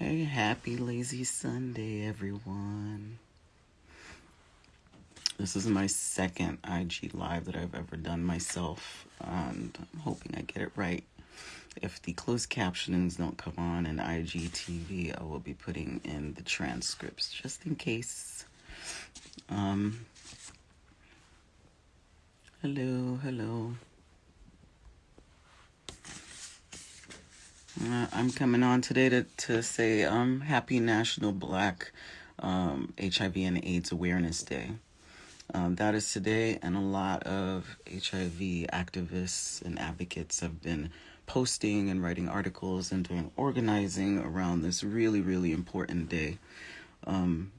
Hey, happy lazy Sunday, everyone. This is my second IG live that I've ever done myself, and I'm hoping I get it right. If the closed captionings don't come on in IGTV, I will be putting in the transcripts just in case. Um, hello, hello. Uh, I'm coming on today to, to say um, Happy National Black um, HIV and AIDS Awareness Day. Um, that is today, and a lot of HIV activists and advocates have been posting and writing articles and doing organizing around this really, really important day. Um,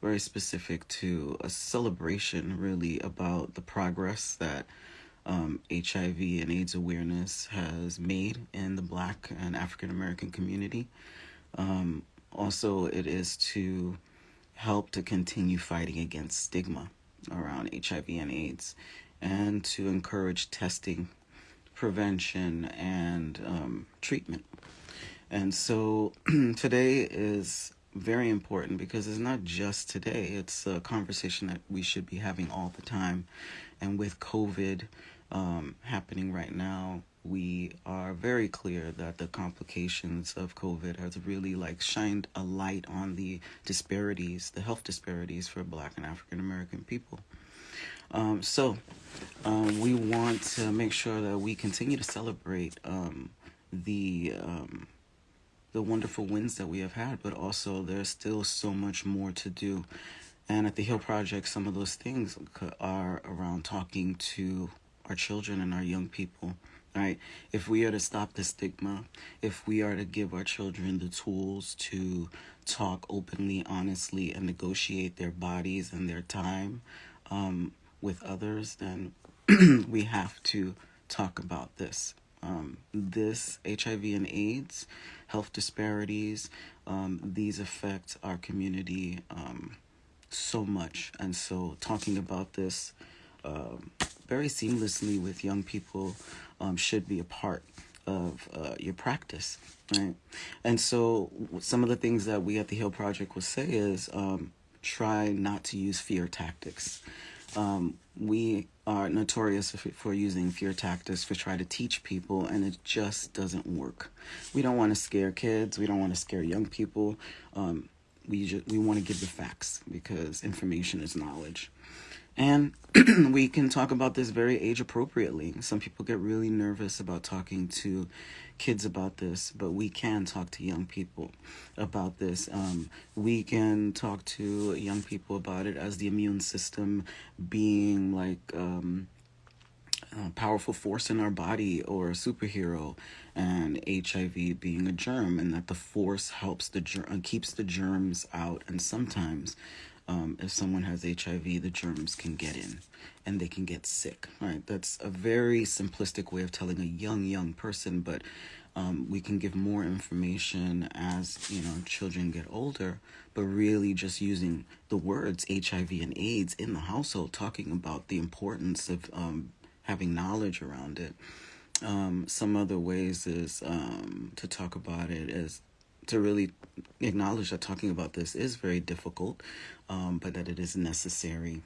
very specific to a celebration, really, about the progress that um, HIV and AIDS awareness has made in the Black and African American community. Um, also, it is to help to continue fighting against stigma around HIV and AIDS and to encourage testing, prevention, and um, treatment. And so today is very important because it's not just today, it's a conversation that we should be having all the time. And with COVID, um, happening right now, we are very clear that the complications of COVID has really like shined a light on the disparities, the health disparities for Black and African American people. Um, so um, we want to make sure that we continue to celebrate um, the um, the wonderful wins that we have had, but also there's still so much more to do. And at the Hill Project, some of those things are around talking to our children and our young people right? If we are to stop the stigma if we are to give our children the tools to talk openly honestly and negotiate their bodies and their time um, with others then we have to talk about this. Um, this hiv and aids health disparities um, these affect our community um, so much. And so talking about this um, very seamlessly with young people um, should be a part of uh, your practice, right? And so, some of the things that we at the Hill Project will say is um, try not to use fear tactics. Um, we are notorious for using fear tactics to try to teach people, and it just doesn't work. We don't want to scare kids. We don't want to scare young people. Um, we just, we want to give the facts because information is knowledge. And we can talk about this very age appropriately. Some people get really nervous about talking to kids about this, but we can talk to young people about this. Um, we can talk to young people about it as the immune system being like um, a powerful force in our body or a superhero, and HIV being a germ, and that the force helps the germ keeps the germs out, and sometimes um, if someone has HIV, the germs can get in and they can get sick. Right? That's a very simplistic way of telling a young, young person, but um, we can give more information as you know children get older. But really, just using the words HIV and AIDS in the household, talking about the importance of um, having knowledge around it. Um, some other ways is um, to talk about it is to really acknowledge that talking about this is very difficult, um, but that it is necessary.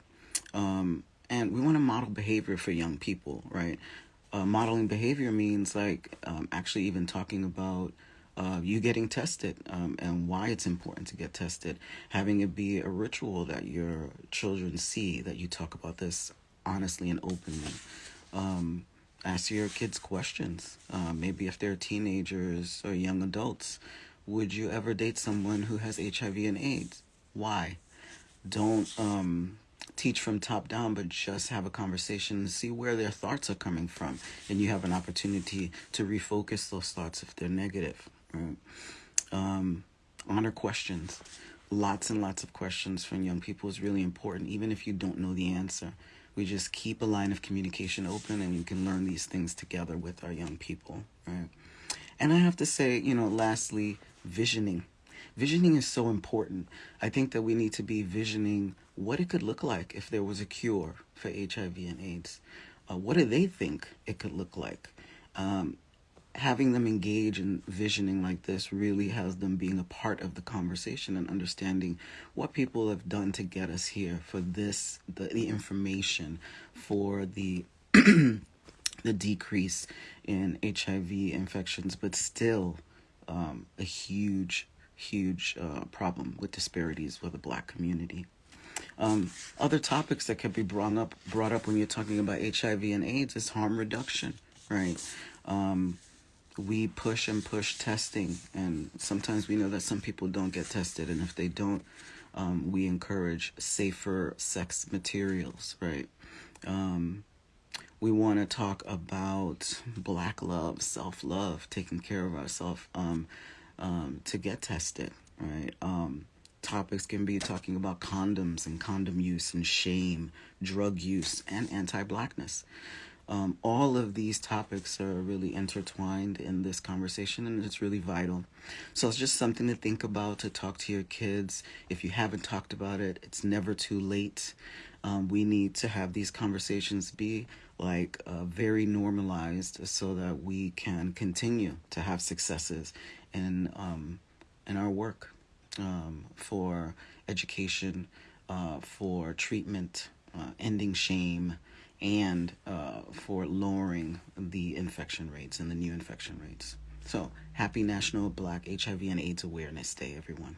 Um, and we want to model behavior for young people, right? Uh, modeling behavior means like um, actually even talking about uh, you getting tested um, and why it's important to get tested, having it be a ritual that your children see that you talk about this honestly and openly. Um, ask your kids questions. Uh, maybe if they're teenagers or young adults, would you ever date someone who has HIV and AIDS? Why? Don't um, teach from top down, but just have a conversation and see where their thoughts are coming from. And you have an opportunity to refocus those thoughts if they're negative. Right? Um, honor questions. Lots and lots of questions from young people is really important, even if you don't know the answer. We just keep a line of communication open and you can learn these things together with our young people, right? And I have to say, you know, lastly, visioning. Visioning is so important. I think that we need to be visioning what it could look like if there was a cure for HIV and AIDS. Uh, what do they think it could look like? Um, having them engage in visioning like this really has them being a part of the conversation and understanding what people have done to get us here for this the, the information for the the decrease in HIV infections but still um, a huge huge uh, problem with disparities with the black community um, other topics that can be brought up brought up when you're talking about HIV and AIDS is harm reduction right um, we push and push testing, and sometimes we know that some people don't get tested, and if they don't, um, we encourage safer sex materials, right? We want to talk about black love, self love, taking care of ourselves um, um, to get tested, right? Um, topics can be talking about condoms and condom use and shame, drug use, and anti blackness. Um, all of these topics are really intertwined in this conversation and it's really vital. So it's just something to think about, to talk to your kids. If you haven't talked about it, it's never too late. Um, we need to have these conversations be like uh, very normalized so that we can continue to have successes in, um, in our work um, for education, uh, for treatment, uh, ending shame and uh, for lowering the infection rates and the new infection rates. So, happy National Black HIV and AIDS Awareness Day, everyone.